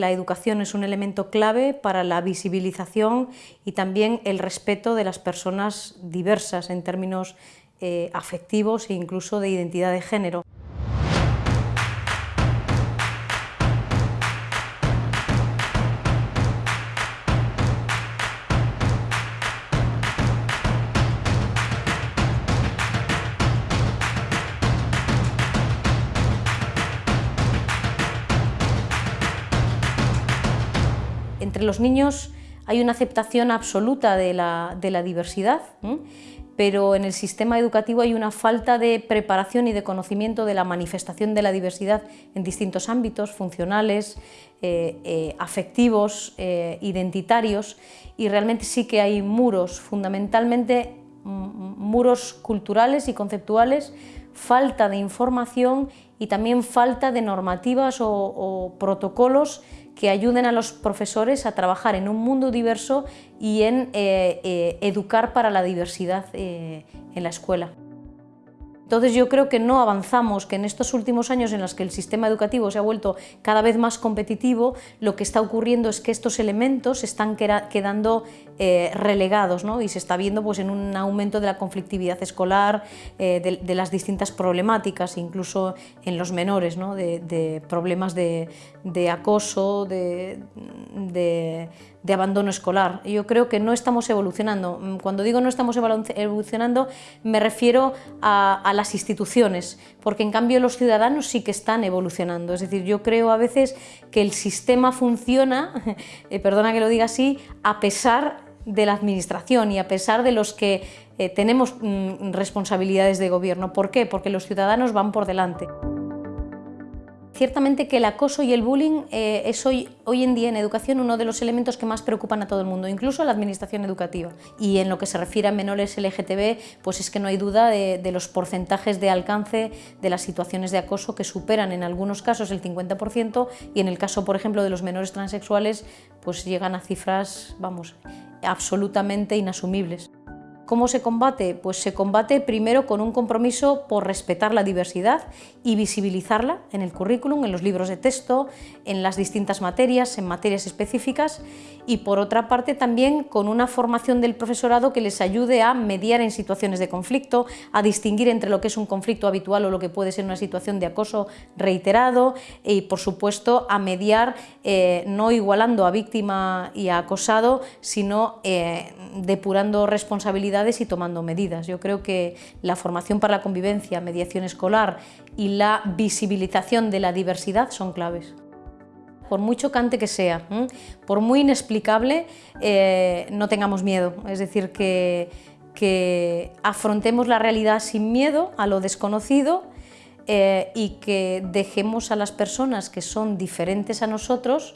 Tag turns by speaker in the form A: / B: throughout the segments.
A: La educación es un elemento clave para la visibilización y también el respeto de las personas diversas en términos eh, afectivos e incluso de identidad de género. Entre los niños hay una aceptación absoluta de la, diversidad, pero en el sistema educativo hay una falta de preparación y de conocimiento de la manifestación de la diversidad en distintos ámbitos, funcionales, eh, eh, afectivos, eh, identitarios, y realmente sí que hay muros, fundamentalmente muros culturales y conceptuales, falta de información y también falta de normativas o protocolos que ayuden a los profesores a trabajar en un mundo diverso y en eh, eh, educar para la diversidad eh, en la escuela. Entonces yo creo que no avanzamos, que en estos últimos años en los que el sistema educativo se ha vuelto cada vez más competitivo, lo que está ocurriendo es que estos elementos están quedando eh, relegados ¿no? y se está viendo pues, en un aumento de la conflictividad escolar, eh, de, las distintas problemáticas, incluso en los menores, ¿no? de, problemas de, acoso, de abandono escolar. Yo creo que no estamos evolucionando. Mm, cuando digo no estamos evolucionando me refiero a, las instituciones, porque en cambio los ciudadanos sí que están evolucionando. Es decir, yo creo a veces que el sistema funciona, eh, perdona que lo diga así, a pesar de la administración y a pesar de los que eh, tenemos mm, responsabilidades de gobierno. ¿Por qué? Porque los ciudadanos van por delante. Ciertamente que el acoso y el bullying eh, es hoy, en día en educación uno de los elementos que más preocupan a todo el mundo, incluso a la administración educativa. Y en lo que se refiere a menores LGTB, pues es que no hay duda de, los porcentajes de alcance de las situaciones de acoso que superan en algunos casos el 50% y en el caso, por ejemplo, de los menores transexuales, pues llegan a cifras, vamos, absolutamente inasumibles. ¿Cómo se combate? Pues se combate primero con un compromiso por respetar la diversidad y visibilizarla en el currículum, en los libros de texto, en las distintas materias, en materias específicas y por otra parte también con una formación del profesorado que les ayude a mediar en situaciones de conflicto, a distinguir entre lo que es un conflicto habitual o lo que puede ser una situación de acoso reiterado y por supuesto a mediar eh, no igualando a víctima y a acosado, sino eh, depurando responsabilidades y tomando medidas. Yo creo que la formación para la convivencia, mediación escolar y la visibilización de la diversidad son claves por muy chocante que sea, por muy inexplicable, eh, no tengamos miedo. Es decir, que, que, afrontemos la realidad sin miedo a lo desconocido eh, y que dejemos a las personas que son diferentes a nosotros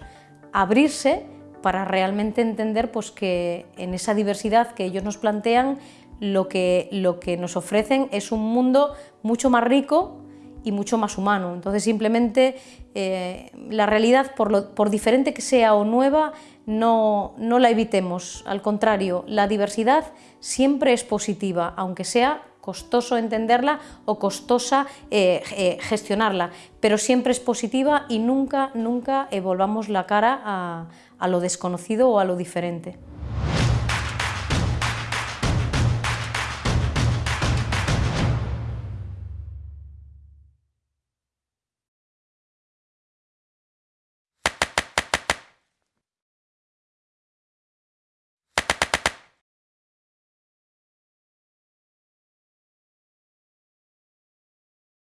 A: abrirse para realmente entender pues, que en esa diversidad que ellos nos plantean, lo que, lo que nos ofrecen es un mundo mucho más rico y mucho más humano. Entonces simplemente eh, la realidad, por, por, diferente que sea o nueva, no, no la evitemos. Al contrario, la diversidad siempre es positiva, aunque sea costoso entenderla o costosa eh, eh, gestionarla, pero siempre es positiva y nunca, nunca volvamos la cara a lo desconocido o a lo diferente.